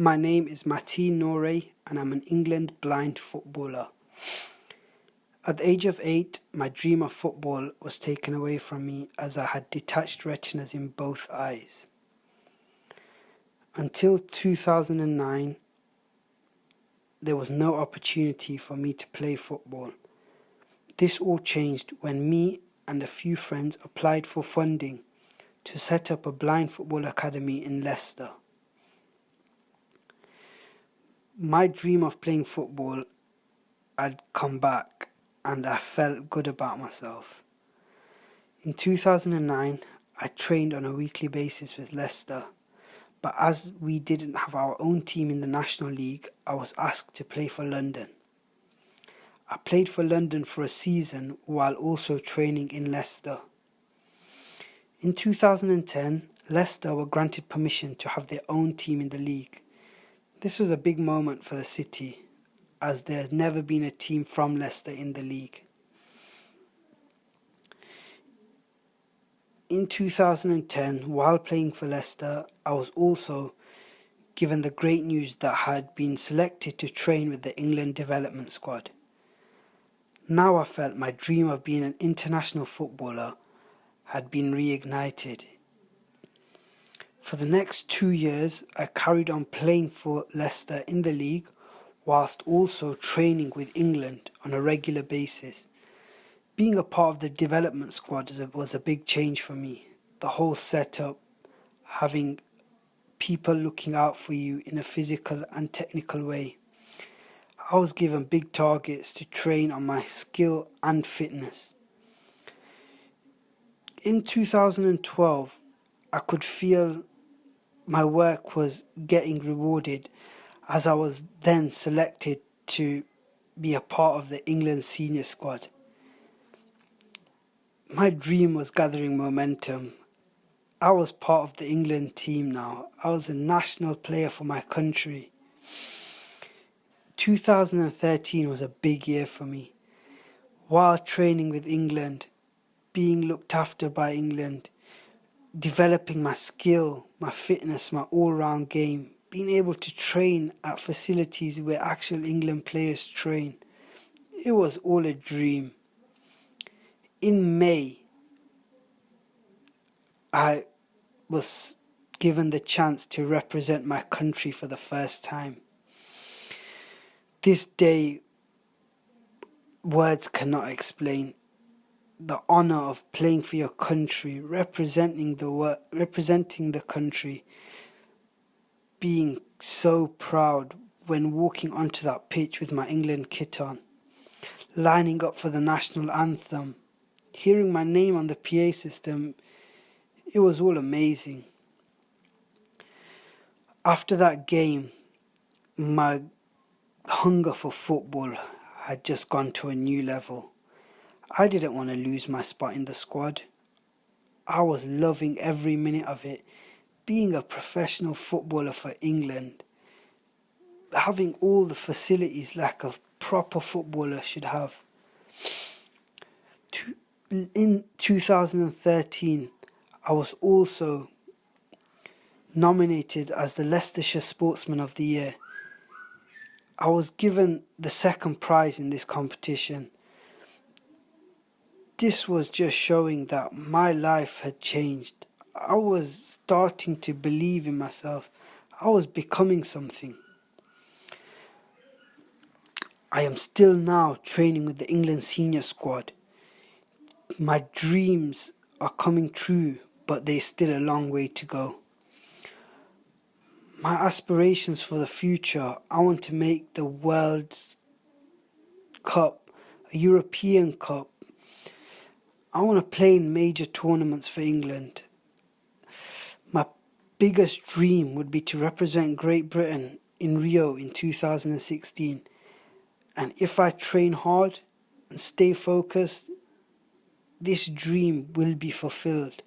My name is Mateen Norey and I'm an England blind footballer. At the age of 8, my dream of football was taken away from me as I had detached retinas in both eyes. Until 2009, there was no opportunity for me to play football. This all changed when me and a few friends applied for funding to set up a blind football academy in Leicester my dream of playing football had come back and I felt good about myself. In 2009, I trained on a weekly basis with Leicester, but as we didn't have our own team in the National League, I was asked to play for London. I played for London for a season while also training in Leicester. In 2010, Leicester were granted permission to have their own team in the league. This was a big moment for the city, as there had never been a team from Leicester in the league. In 2010, while playing for Leicester, I was also given the great news that I had been selected to train with the England development squad. Now I felt my dream of being an international footballer had been reignited for the next two years, I carried on playing for Leicester in the league, whilst also training with England on a regular basis. Being a part of the development squad was a big change for me. The whole setup, having people looking out for you in a physical and technical way. I was given big targets to train on my skill and fitness. In 2012, I could feel my work was getting rewarded as I was then selected to be a part of the England senior squad. My dream was gathering momentum. I was part of the England team now. I was a national player for my country. 2013 was a big year for me. While training with England, being looked after by England, developing my skill, my fitness, my all-round game, being able to train at facilities where actual England players train. It was all a dream. In May, I was given the chance to represent my country for the first time. This day, words cannot explain the honor of playing for your country, representing the representing the country, being so proud when walking onto that pitch with my England kit on, lining up for the national anthem, hearing my name on the PA system, it was all amazing. After that game, my hunger for football had just gone to a new level. I didn't want to lose my spot in the squad. I was loving every minute of it. Being a professional footballer for England, having all the facilities like a proper footballer should have. In 2013, I was also nominated as the Leicestershire Sportsman of the Year. I was given the second prize in this competition this was just showing that my life had changed. I was starting to believe in myself. I was becoming something. I am still now training with the England senior squad. My dreams are coming true, but there's still a long way to go. My aspirations for the future, I want to make the World Cup, a European Cup, I want to play in major tournaments for England. My biggest dream would be to represent Great Britain in Rio in 2016. And if I train hard and stay focused, this dream will be fulfilled.